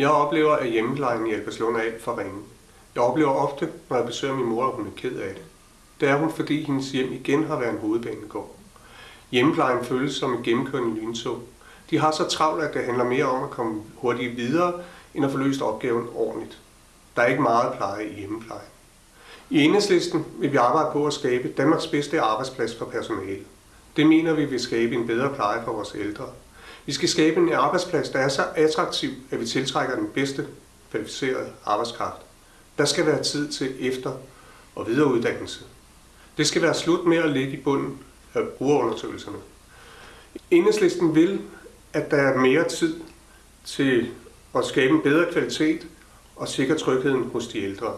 Jeg oplever, at hjemmeplejen i Albertslund er alt for ringe. Jeg oplever ofte, når jeg besøger min mor, at hun er ked af det. Det er hun, fordi hendes hjem igen har været en hovedbanegård. Hjemmeplejen føles som en gennemkørende lyntog. De har så travlt, at det handler mere om at komme hurtigt videre, end at få løst opgaven ordentligt. Der er ikke meget pleje i hjemmeplejen. I enhedslisten vil vi arbejde på at skabe Danmarks bedste arbejdsplads for personale. Det mener vi vil skabe en bedre pleje for vores ældre. Vi skal skabe en arbejdsplads, der er så attraktiv, at vi tiltrækker den bedste kvalificerede arbejdskraft. Der skal være tid til efter- og videreuddannelse. Det skal være slut med at ligge i bunden af brugerundersøgelserne. Enhedslisten vil, at der er mere tid til at skabe en bedre kvalitet og sikre trygheden hos de ældre.